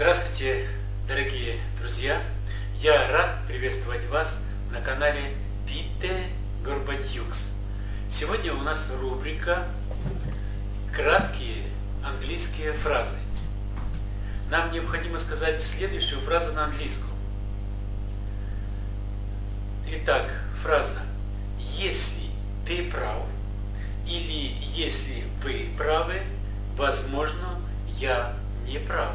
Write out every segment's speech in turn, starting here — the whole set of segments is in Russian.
Здравствуйте, дорогие друзья! Я рад приветствовать вас на канале Пите Горбатюкс. Сегодня у нас рубрика «Краткие английские фразы». Нам необходимо сказать следующую фразу на английском. Итак, фраза «Если ты прав» или «Если вы правы», возможно, я не прав.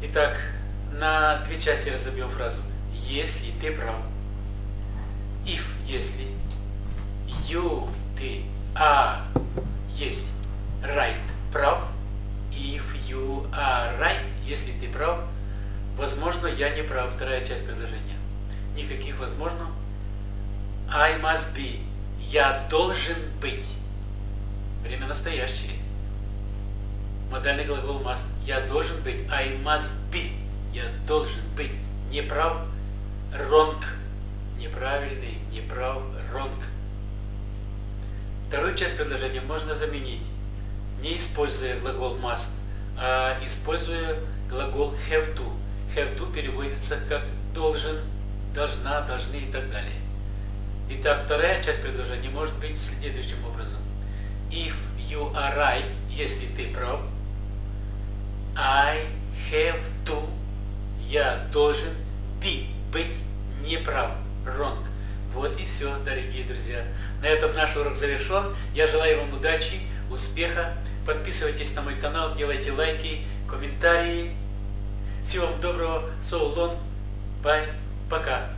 Итак, на две части разобьем фразу. Если ты прав. If, если. You, ты. А, есть. Right, прав. If you are right, если ты прав. Возможно, я не прав. Вторая часть предложения. Никаких возможно. I must be. Я должен быть. Время настоящее. Модальный глагол must. Я должен. I must be. Я должен быть. Не прав. Wrong. Неправильный. Не прав. Wrong. Вторую часть предложения можно заменить, не используя глагол must, а используя глагол have to. Have to переводится как должен, должна, должны и так далее. Итак, вторая часть предложения может быть следующим образом. If you are right, если ты прав, должен be, быть неправ, wrong. Вот и все, дорогие друзья. На этом наш урок завершен. Я желаю вам удачи, успеха. Подписывайтесь на мой канал, делайте лайки, комментарии. Всего вам доброго. So long. Bye. Пока.